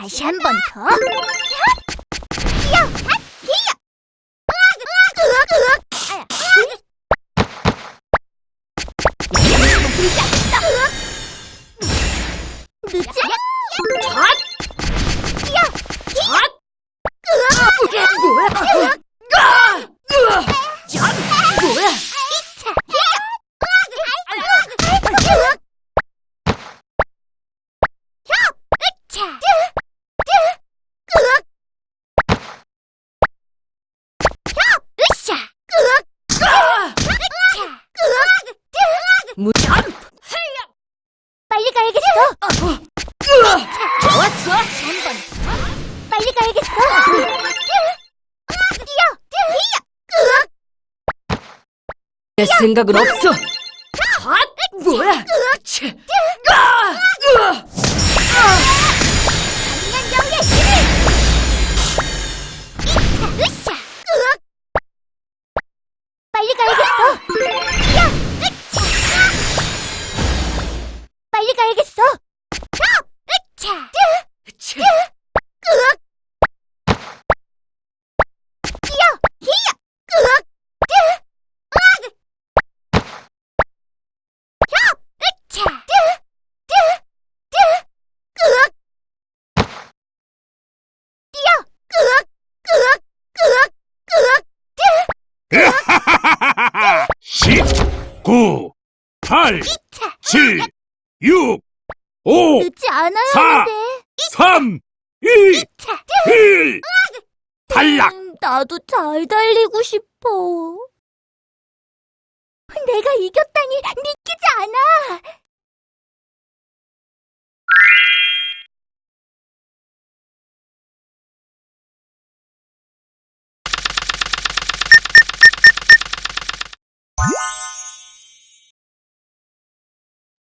다시 한 번 더. 가야겠어. 좋았어. 빨리 가야겠어. 뛰어! 내 생각은 없어. 뭐야? 9, 8, 차! 7, 6, 5, 늦지 않아야 사. 하는데 3, 2, 차! 1. 탈락! 음, 나도 잘 달리고 싶어. 내가 이겼다니